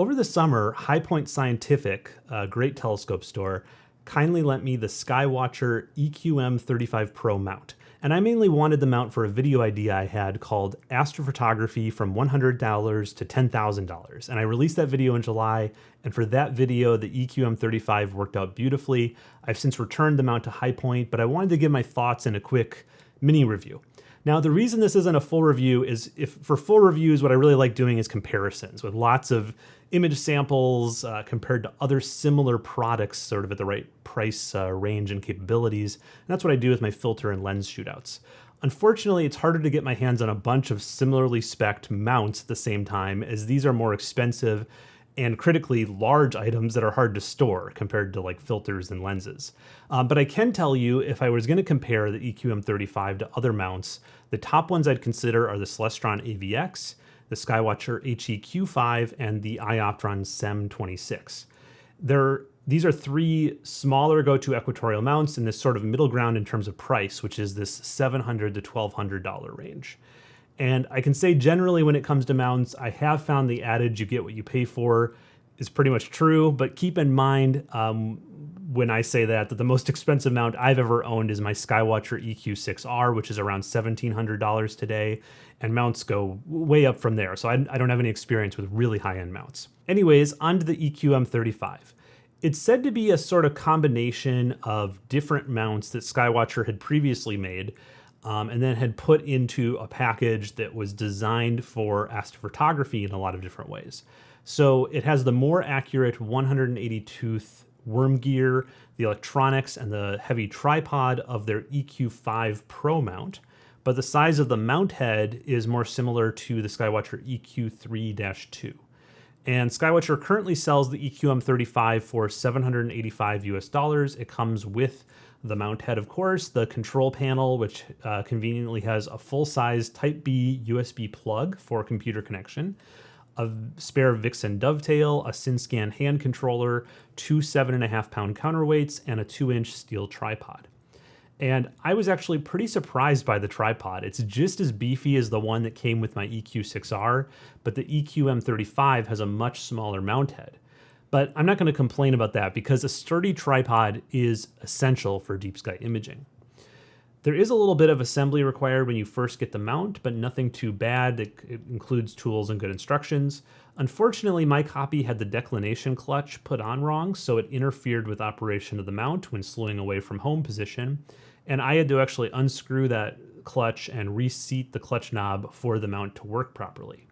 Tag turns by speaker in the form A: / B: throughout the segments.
A: Over the summer, High Point Scientific, a great telescope store, kindly lent me the Skywatcher EQM35 Pro mount. And I mainly wanted the mount for a video idea I had called Astrophotography from $100 to $10,000. And I released that video in July, and for that video, the EQM35 worked out beautifully. I've since returned the mount to High Point, but I wanted to give my thoughts in a quick mini review. Now, the reason this isn't a full review is if for full reviews, what I really like doing is comparisons with lots of image samples uh, compared to other similar products sort of at the right price uh, range and capabilities. And that's what I do with my filter and lens shootouts. Unfortunately, it's harder to get my hands on a bunch of similarly spec'd mounts at the same time as these are more expensive and critically large items that are hard to store compared to like filters and lenses. Um, but I can tell you if I was going to compare the EQM35 to other mounts, the top ones I'd consider are the Celestron AVX, the Skywatcher HEQ5, and the Ioptron SEM26. They're, these are three smaller go-to equatorial mounts in this sort of middle ground in terms of price, which is this 700 to $1,200 range. And I can say generally when it comes to mounts, I have found the adage you get what you pay for is pretty much true, but keep in mind um, when I say that, that the most expensive mount I've ever owned is my Skywatcher EQ6R, which is around $1,700 today, and mounts go way up from there, so I, I don't have any experience with really high-end mounts. Anyways, onto the EQM35. It's said to be a sort of combination of different mounts that Skywatcher had previously made, um, and then had put into a package that was designed for astrophotography in a lot of different ways. So it has the more accurate 180 tooth worm gear, the electronics, and the heavy tripod of their EQ5 Pro mount, but the size of the mount head is more similar to the Skywatcher EQ3-2. And Skywatcher currently sells the EQM35 for 785 US dollars. It comes with the mount head, of course, the control panel, which uh, conveniently has a full-size Type B USB plug for computer connection, a spare Vixen dovetail, a SynScan hand controller, two seven and a half pound counterweights, and a two inch steel tripod. And I was actually pretty surprised by the tripod. It's just as beefy as the one that came with my EQ6R, but the EQM35 has a much smaller mount head. But I'm not going to complain about that because a sturdy tripod is essential for deep sky imaging. There is a little bit of assembly required when you first get the mount, but nothing too bad. It, it, includes tools and good instructions. Unfortunately, my copy had the declination clutch put on wrong, so it interfered with operation of the mount when slewing away from home position. And I had to actually unscrew that clutch and reseat the clutch knob for the mount to work properly.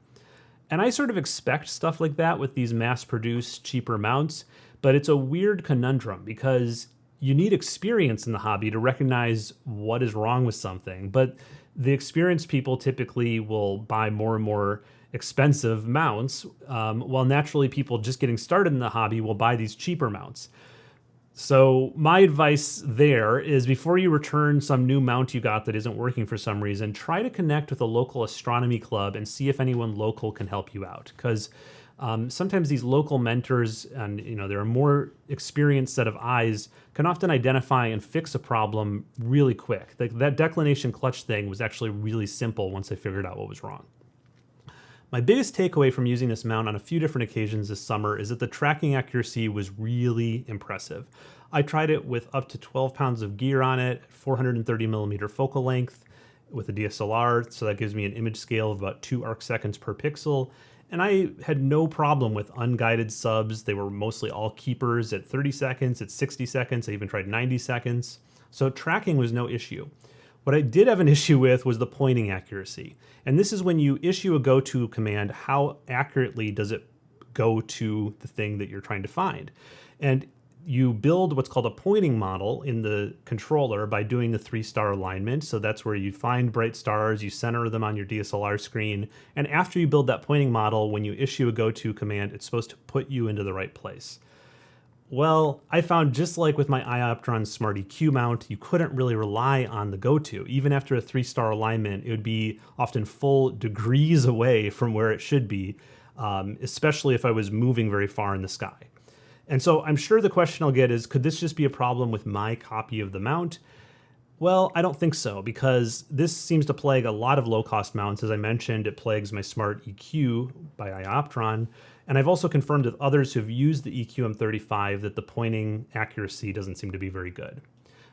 A: And I sort of expect stuff like that with these mass-produced cheaper mounts, but it's a weird conundrum because you need experience in the hobby to recognize what is wrong with something. But the experienced people typically will buy more and more expensive mounts, um, while naturally people just getting started in the hobby will buy these cheaper mounts. So my advice there is before you return some new mount you got that isn't working for some reason, try to connect with a local astronomy club and see if anyone local can help you out. Because um, sometimes these local mentors and you know there are more experienced set of eyes can often identify and fix a problem really quick. that declination clutch thing was actually really simple once I figured out what was wrong. My biggest takeaway from using this mount on a few different occasions this summer is that the tracking accuracy was really impressive. I tried it with up to 12 pounds of gear on it, 430 millimeter focal length with a DSLR, so that gives me an image scale of about two arc seconds per pixel. And I had no problem with unguided subs. They were mostly all keepers at 30 seconds, at 60 seconds. I even tried 90 seconds. So tracking was no issue. What I did have an issue with was the pointing accuracy. And this is when you issue a go to command, how accurately does it go to the thing that you're trying to find? And you build what's called a pointing model in the controller by doing the three star alignment. So that's where you find bright stars, you center them on your DSLR screen. And after you build that pointing model, when you issue a go to command, it's supposed to put you into the right place. Well, I found just like with my Ioptron Smart EQ mount, you couldn't really rely on the go-to. Even after a three-star alignment, it would be often full degrees away from where it should be, um, especially if I was moving very far in the sky. And so I'm sure the question I'll get is, could this just be a problem with my copy of the mount? Well, I don't think so, because this seems to plague a lot of low-cost mounts. As I mentioned, it plagues my Smart EQ by Ioptron, And I've also confirmed with others who've used the EQM35 that the pointing accuracy doesn't seem to be very good.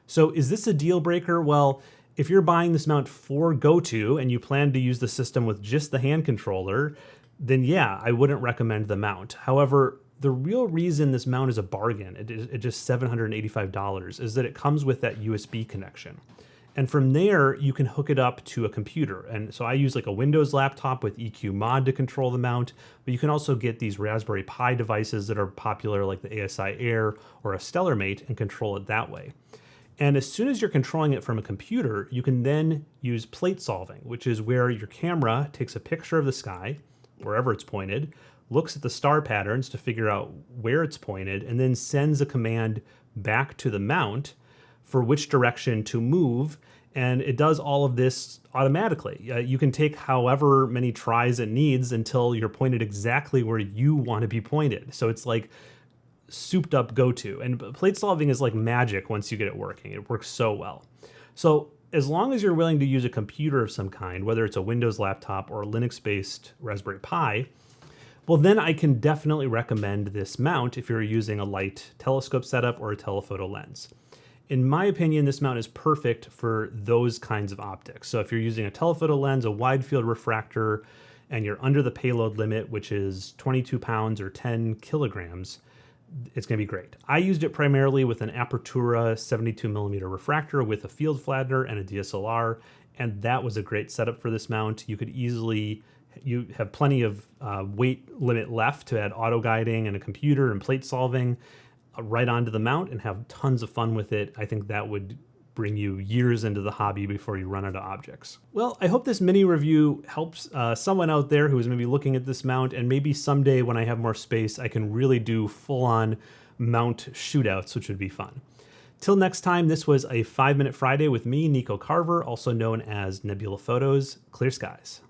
A: So is this a deal breaker? Well, if you're buying this mount for GoTo and you plan to use the system with just the hand controller, then yeah, I wouldn't recommend the mount. However, the real reason this mount is a bargain, it is just $785, is that it comes with that USB connection. And from there, you can hook it up to a computer. And so I use like a Windows laptop with EQ Mod to control the mount, but you can also get these Raspberry Pi devices that are popular like the ASI Air or a Stellarmate and control it that way. And as soon as you're controlling it from a computer, you can then use plate solving, which is where your camera takes a picture of the sky, wherever it's pointed, looks at the star patterns to figure out where it's pointed, and then sends a command back to the mount for which direction to move. And it does all of this automatically. Uh, you can take however many tries it needs until you're pointed exactly where you want to be pointed. So it's like souped up go-to. And plate solving is like magic once you get it working. It works so well. So as long as you're willing to use a computer of some kind, whether it's a Windows laptop or a Linux-based Raspberry Pi, well, then I can definitely recommend this mount if you're using a light telescope setup or a telephoto lens. In my opinion, this mount is perfect for those kinds of optics. So if you're using a telephoto lens, a wide field refractor, and you're under the payload limit, which is 22 pounds or 10 kilograms, it's going to be great. I used it primarily with an Apertura 72 millimeter refractor with a field flattener and a DSLR, and that was a great setup for this mount. You could easily you have plenty of uh, weight limit left to add auto guiding and a computer and plate solving uh, right onto the mount and have tons of fun with it. I think that would bring you years into the hobby before you run out of objects. Well, I hope this mini review helps uh, someone out there who is maybe looking at this mount and maybe someday when I have more space, I can really do full-on mount shootouts, which would be fun. Till next time, this was a 5 Minute Friday with me, Nico Carver, also known as Nebula Photos. Clear skies.